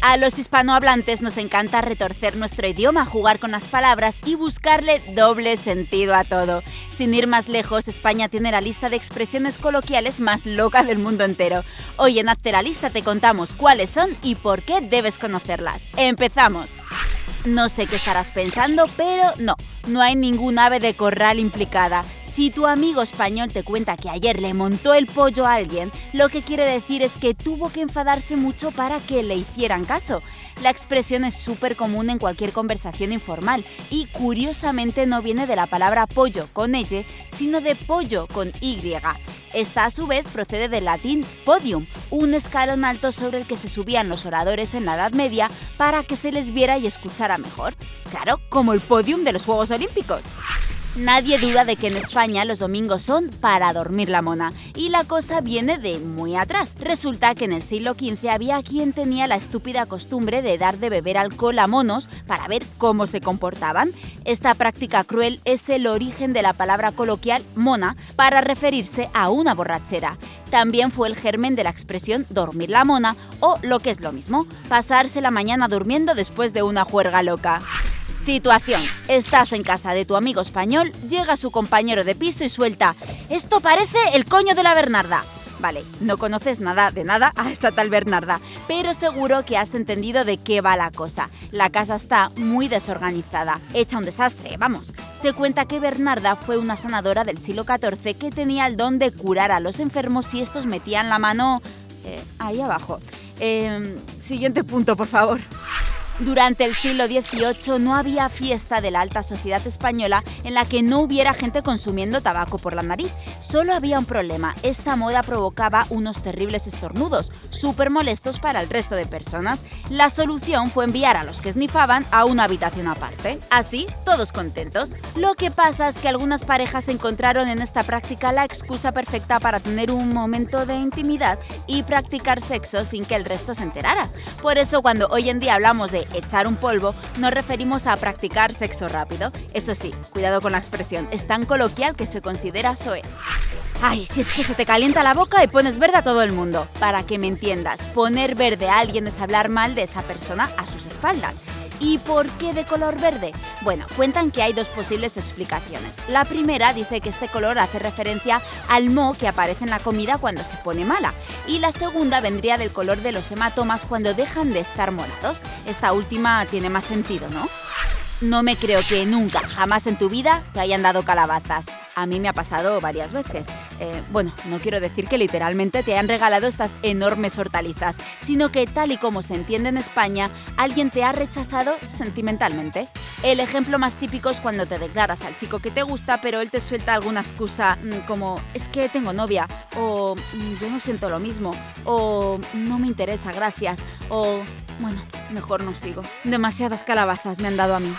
A los hispanohablantes nos encanta retorcer nuestro idioma, jugar con las palabras y buscarle doble sentido a todo. Sin ir más lejos, España tiene la lista de expresiones coloquiales más loca del mundo entero. Hoy en Hazte la Lista te contamos cuáles son y por qué debes conocerlas. ¡Empezamos! No sé qué estarás pensando, pero no, no hay ningún ave de corral implicada. Si tu amigo español te cuenta que ayer le montó el pollo a alguien, lo que quiere decir es que tuvo que enfadarse mucho para que le hicieran caso. La expresión es súper común en cualquier conversación informal y curiosamente no viene de la palabra pollo con ella, sino de pollo con Y. Esta a su vez procede del latín podium, un escalón alto sobre el que se subían los oradores en la Edad Media para que se les viera y escuchara mejor. Claro, como el podium de los Juegos Olímpicos. Nadie duda de que en España los domingos son para dormir la mona, y la cosa viene de muy atrás. Resulta que en el siglo XV había quien tenía la estúpida costumbre de dar de beber alcohol a monos para ver cómo se comportaban. Esta práctica cruel es el origen de la palabra coloquial mona para referirse a una borrachera. También fue el germen de la expresión dormir la mona o, lo que es lo mismo, pasarse la mañana durmiendo después de una juerga loca. Situación. Estás en casa de tu amigo español, llega su compañero de piso y suelta «Esto parece el coño de la Bernarda». Vale, no conoces nada de nada a esta tal Bernarda, pero seguro que has entendido de qué va la cosa. La casa está muy desorganizada, hecha un desastre, vamos. Se cuenta que Bernarda fue una sanadora del siglo XIV que tenía el don de curar a los enfermos si estos metían la mano... Eh, ahí abajo. Em, siguiente punto, por favor. Durante el siglo XVIII no había fiesta de la alta sociedad española en la que no hubiera gente consumiendo tabaco por la nariz. Solo había un problema, esta moda provocaba unos terribles estornudos, súper molestos para el resto de personas. La solución fue enviar a los que esnifaban a una habitación aparte. Así, todos contentos. Lo que pasa es que algunas parejas encontraron en esta práctica la excusa perfecta para tener un momento de intimidad y practicar sexo sin que el resto se enterara. Por eso cuando hoy en día hablamos de echar un polvo, nos referimos a practicar sexo rápido. Eso sí, cuidado con la expresión, es tan coloquial que se considera soe. Ay, si es que se te calienta la boca y pones verde a todo el mundo. Para que me entiendas, poner verde a alguien es hablar mal de esa persona a sus espaldas. ¿Y por qué de color verde? Bueno, cuentan que hay dos posibles explicaciones. La primera dice que este color hace referencia al moho que aparece en la comida cuando se pone mala. Y la segunda vendría del color de los hematomas cuando dejan de estar morados. Esta última tiene más sentido, ¿no? No me creo que nunca, jamás en tu vida, te hayan dado calabazas. A mí me ha pasado varias veces. Eh, bueno, no quiero decir que literalmente te hayan regalado estas enormes hortalizas, sino que tal y como se entiende en España, alguien te ha rechazado sentimentalmente. El ejemplo más típico es cuando te declaras al chico que te gusta, pero él te suelta alguna excusa mm, como es que tengo novia, o mm, yo no siento lo mismo, o no me interesa, gracias, o bueno, mejor no sigo. Demasiadas calabazas me han dado a mí.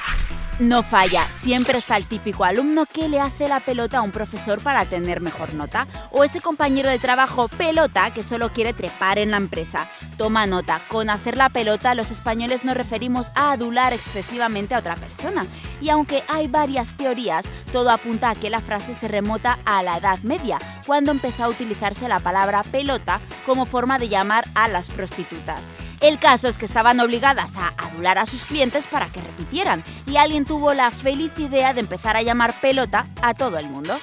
No falla, siempre está el típico alumno que le hace la pelota a un profesor para tener mejor nota, o ese compañero de trabajo pelota que solo quiere trepar en la empresa. Toma nota, con hacer la pelota los españoles nos referimos a adular excesivamente a otra persona, y aunque hay varias teorías, todo apunta a que la frase se remota a la Edad Media, cuando empezó a utilizarse la palabra pelota como forma de llamar a las prostitutas. El caso es que estaban obligadas a adular a sus clientes para que repitieran, y alguien tuvo la feliz idea de empezar a llamar pelota a todo el mundo.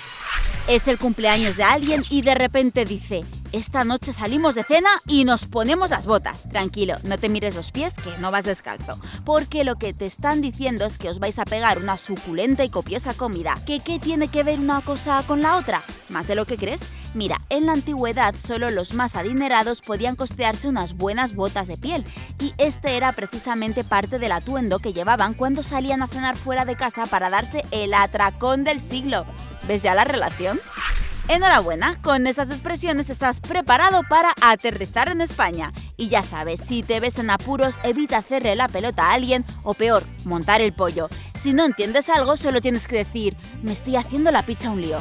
Es el cumpleaños de alguien y de repente dice, esta noche salimos de cena y nos ponemos las botas. Tranquilo, no te mires los pies que no vas descalzo. Porque lo que te están diciendo es que os vais a pegar una suculenta y copiosa comida. ¿Que qué tiene que ver una cosa con la otra? ¿Más de lo que crees? Mira, en la antigüedad solo los más adinerados podían costearse unas buenas botas de piel, y este era precisamente parte del atuendo que llevaban cuando salían a cenar fuera de casa para darse el atracón del siglo. ¿Ves ya la relación? Enhorabuena, con esas expresiones estás preparado para aterrizar en España. Y ya sabes, si te ves en apuros, evita hacerle la pelota a alguien o peor, montar el pollo. Si no entiendes algo, solo tienes que decir, me estoy haciendo la picha un lío.